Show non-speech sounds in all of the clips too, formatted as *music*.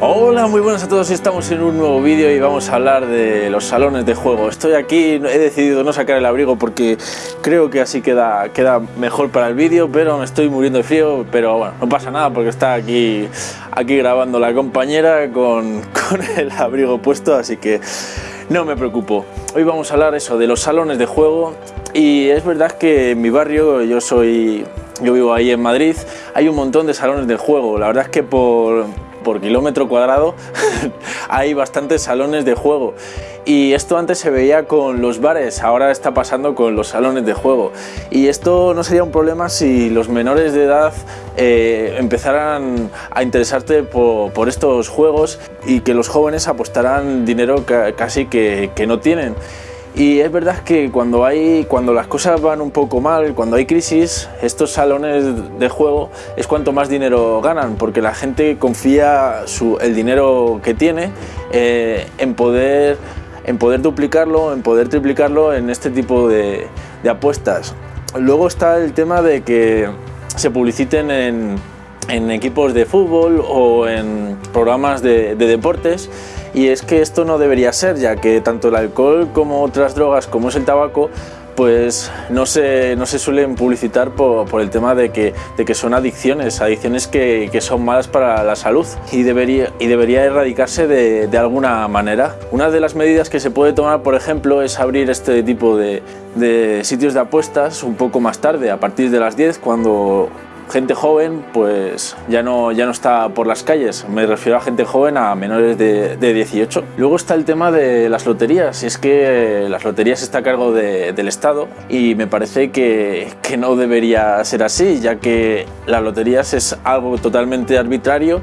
Hola, muy buenas a todos, estamos en un nuevo vídeo y vamos a hablar de los salones de juego. Estoy aquí, he decidido no sacar el abrigo porque creo que así queda, queda mejor para el vídeo, pero me estoy muriendo de frío, pero bueno, no pasa nada porque está aquí, aquí grabando la compañera con, *laughs* con el abrigo puesto, así que no me preocupo. Hoy vamos a hablar eso de los salones de juego y es verdad que en mi barrio, yo soy, yo vivo ahí en Madrid, hay un montón de salones de juego. La verdad es que por por kilómetro cuadrado *laughs* hay bastantes salones de juego y esto antes se veía con los bares, ahora está pasando con los salones de juego y esto no sería un problema si los menores de edad eh, empezaran a interesarte por, estos juegos y que los jóvenes apostaran dinero casi que, que no tienen. Y es verdad que cuando, hay, cuando las cosas van un poco mal, cuando hay crisis, estos salones de juego es cuanto más dinero ganan, porque la gente confía el dinero que tiene eh, en, poder, en poder duplicarlo, en poder triplicarlo en este tipo de, apuestas. Luego está el tema de que se publiciten en, equipos de fútbol o en programas de deportes y es que esto no debería ser, ya que tanto el alcohol como otras drogas como es el tabaco pues no se, no se suelen publicitar por, el tema de que, de que, son adicciones, adicciones que, que, son malas para la salud y debería, y debería erradicarse de, de, alguna manera. Una de las medidas que se puede tomar, por ejemplo, es abrir este tipo de, de sitios de apuestas un poco más tarde, a partir de las 10, cuando gente joven pues ya no, ya no está por las calles, me refiero a gente joven a menores de, 18. Luego está el tema de las loterías, y es que las loterías está a cargo del Estado y me parece que, que no debería ser así, ya que las loterías es algo totalmente arbitrario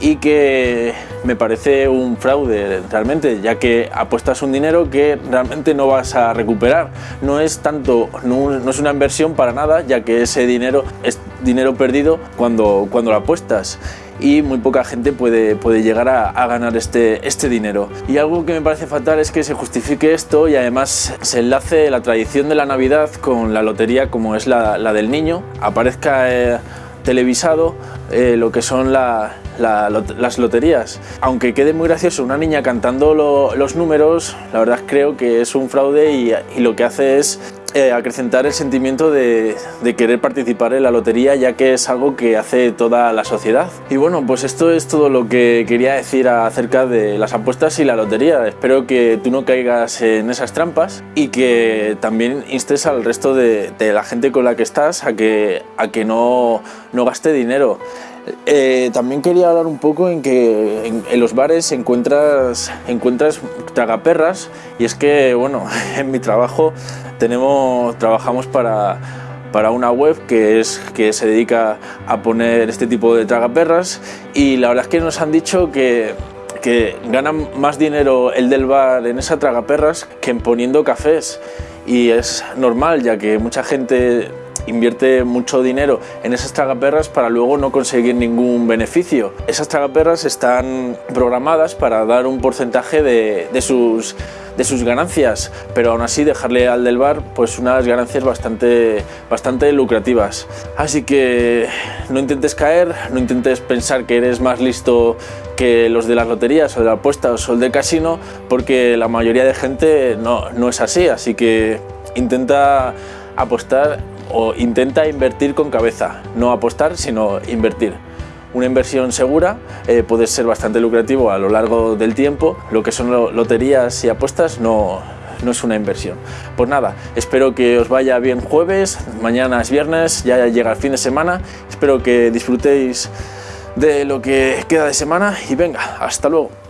y que me parece un fraude realmente, ya que apuestas un dinero que realmente no vas a recuperar. No es tanto, no, es una inversión para nada, ya que ese dinero es dinero perdido cuando, cuando lo apuestas y muy poca gente puede, puede llegar a, ganar este, este dinero. Y algo que me parece fatal es que se justifique esto y además se enlace la tradición de la Navidad con la lotería como es la, la del niño, aparezca eh, televisado eh, lo que son las loterías. Aunque quede muy gracioso una niña cantando los números, la verdad creo que es un fraude y, lo que hace es eh, acrecentar el sentimiento de, querer participar en la lotería ya que es algo que hace toda la sociedad. Y bueno, pues esto es todo lo que quería decir acerca de las apuestas y la lotería. Espero que tú no caigas en esas trampas y que también instes al resto de, la gente con la que estás a que, a que no, no gaste dinero. Eh, también quería hablar un poco en que en, los bares encuentras, encuentras tragaperras y es que, bueno, *laughs* en mi trabajo tenemos, trabajamos para, para una web que, es, que se dedica a poner este tipo de tragaperras y la verdad es que nos han dicho que, que ganan más dinero el del bar en esa tragaperras que en poniendo cafés. Y es normal ya que mucha gente invierte mucho dinero en esas tragaperras para luego no conseguir ningún beneficio. Esas tragaperras están programadas para dar un porcentaje de, sus de sus ganancias, pero aún así dejarle al del bar pues unas ganancias bastante, bastante lucrativas. Así que no intentes caer, no intentes pensar que eres más listo que los de las loterías o de la apuesta o el del casino, porque la mayoría de gente no, no es así, así que intenta apostar o intenta invertir con cabeza, no apostar, sino invertir. Una inversión segura eh, puede ser bastante lucrativo a lo largo del tiempo, lo que son loterías y apuestas no, no es una inversión. Pues nada, espero que os vaya bien jueves, mañana es viernes, ya llega el fin de semana, espero que disfrutéis de lo que queda de semana y venga, hasta luego.